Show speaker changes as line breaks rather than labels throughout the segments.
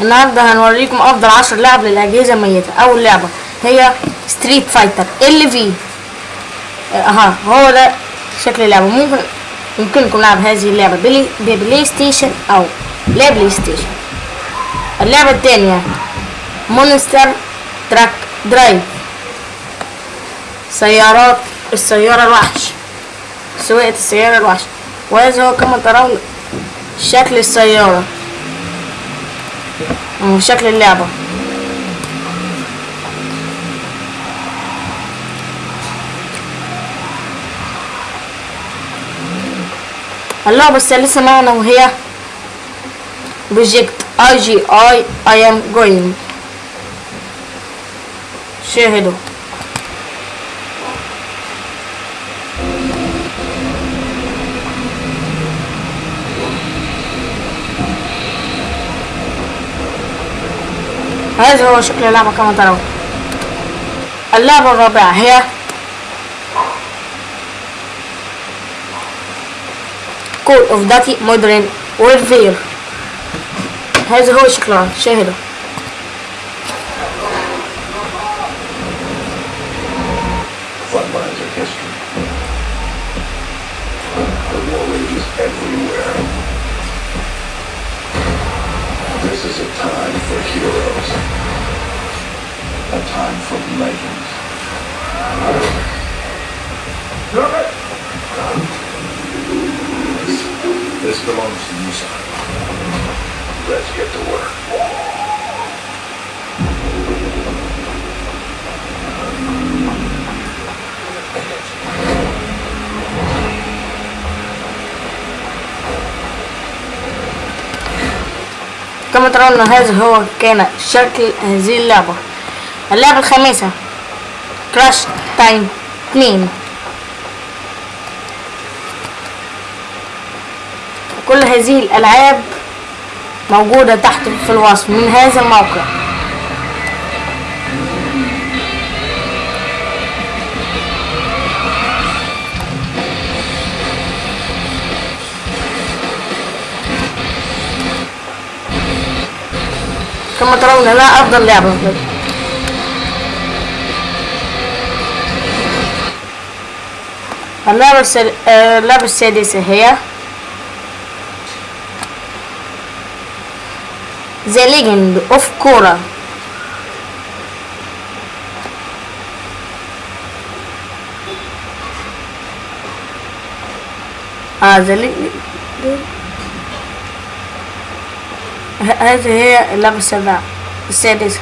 النهارده هنوريكم أفضل عشر لعب للأجهزة الميتة. أول لعبة هي Street Fighter ال V أها هو ده شكل اللعبة. ممكن يمكنكم لعب هذه اللعبة بلي ب PlayStation أو لا PlayStation اللعبة الثانية Monster Truck Drive سيارات السيارة الوحش. سواقة السيارة الوحش. وهذا هو كما ترون شكل السيارة. وشكل اللعبة. اللعبة الثالثة معنا وهي Project IGI I'm going شاهدوا. هذا هو شكل اللعبة كما ترون. اللعبة الرابعة هي Call of Duty Modern Warfare هذا هو شكلها. شاهدوا.
This, belongs to you, son. Let's get to work.
كما ترون هذا هو كان شكل هذه اللعبة اللعبة الخامسة كراش تايم 2 هذه الألعاب موجودة تحت في الوصف من هذا الموقع كما ترون لا أفضل لعبة اللعبة. آه، اللعبة السادسة هي آه The Legend ه- هذه هي اللعبة السابعة السادسة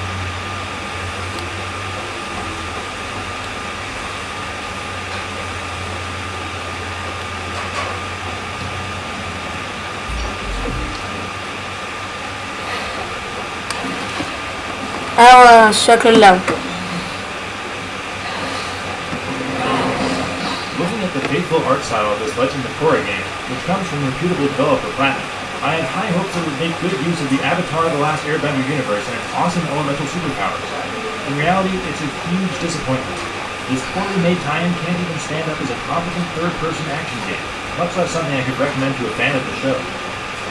Looking at the faithful art style of this Legend of Korra game, which comes from reputable developer Platinum, I had high hopes it would make good use of the Avatar The Last Airbender universe and its awesome elemental superpowers. In reality, it's a huge disappointment. This poorly made tie-in can't even stand up as a competent third-person action game, much less something I could recommend to a fan of the show.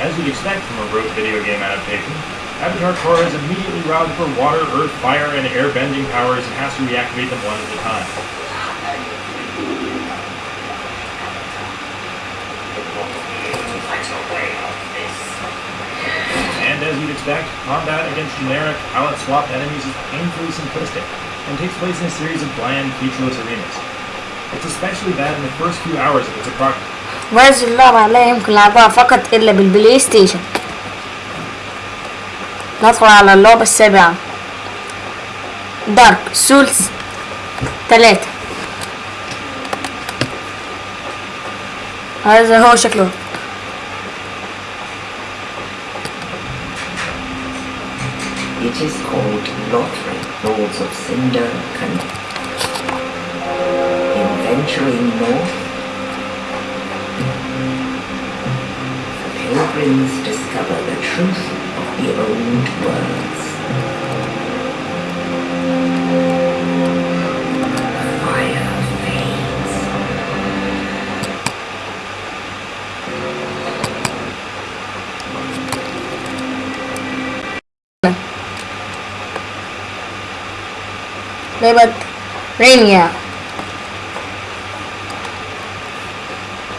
As you'd expect from a rote video game adaptation, Avatar Korra is immediately routed for water, earth, fire, and air-bending powers and has to reactivate them one at a time. And as you'd expect, combat against generic, palette-swapped enemies is painfully simplistic and takes place in a series of bland, featureless arenas. It's especially bad in the first few hours of its approximate.
وهذه اللعبة لا يمكن لعبها فقط إلا بالبلاي ستيشن ندخل على اللعبة السابعة دارك سولز ثلاثة هذا هو شكله
It is called Lottery, Lords of Cinder Can. In venturing north, the pilgrims discover the truth كبير
لعبة رينيا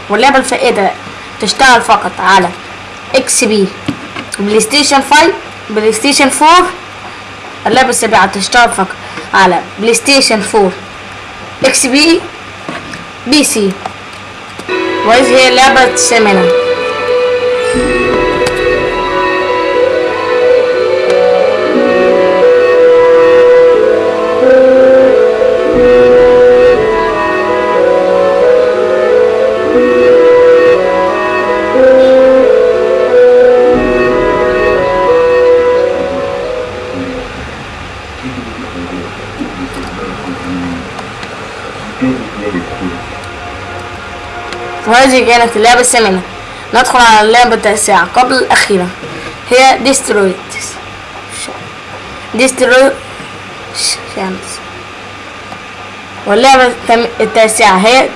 واللعبة الفائدة تشتغل فقط على إكس بي بلاي ستيشن 5 بلاي ستيشن 4 اللعبة السابعة تشتغل فقط على بلاي ستيشن 4 إكس بي بي سي. وهذه هي اللعبة الثامنة. وهذه كانت اللعبة الثامنة ندخل على اللعبة التاسعة قبل الأخيرة. هي Destroy it. Destroy chance. واللعبة التاسعة هي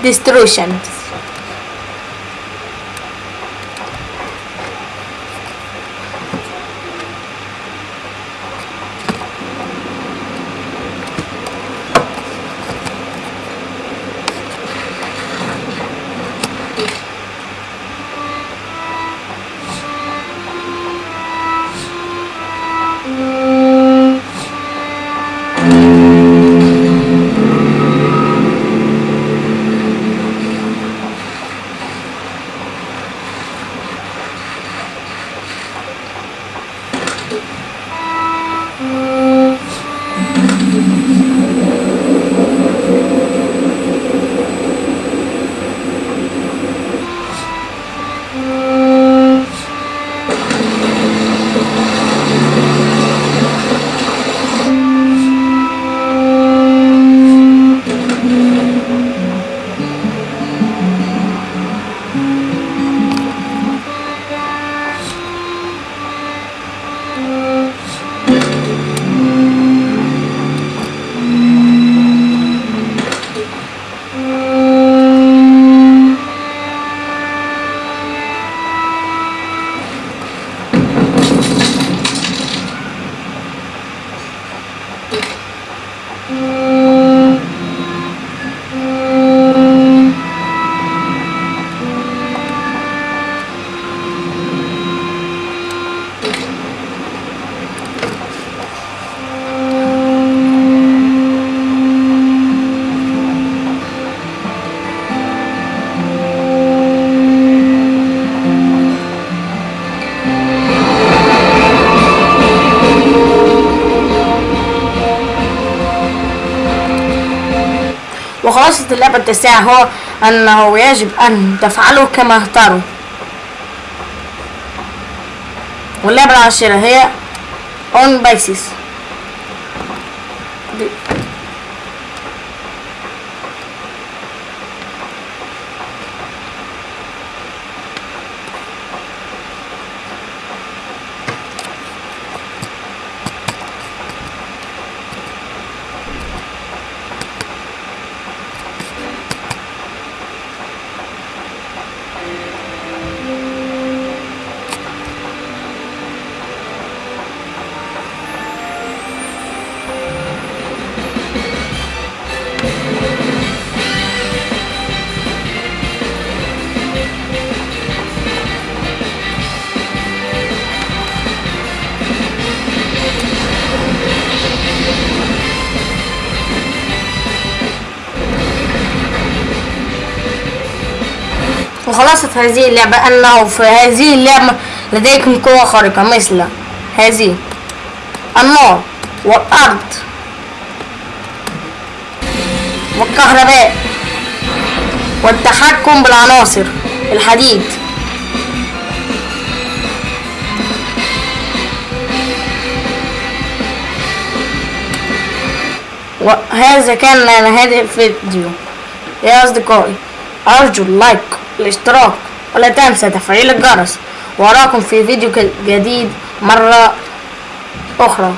Mm-hmm. وخلاصة اللعبة التاسعة هو أنه يجب أن تفعلوا كما اختاروا. واللعبة العاشرة هي On Basis. وخلاصة هذه اللعبة. أنه في هذه اللعبة لديكم قوة خارقة مثل هذه. النار والأرض والكهرباء والتحكم بالعناصر الحديد. وهذا كان نهاية الفيديو. يا أصدقائي أرجو ال like. الاشتراك. ولا تنسى تفعيل الجرس. وأراكم في فيديو جديد مرة أخرى.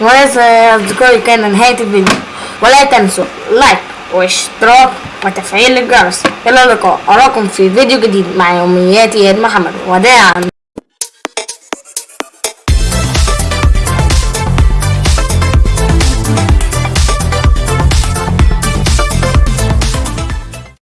وهذا يا أصدقائي كان نهاية الفيديو. ولا تنسوا like واشتراك وتفعيل الجرس. إلى اللقاء. أراكم في فيديو جديد مع يوميات إياد محمد. وداعا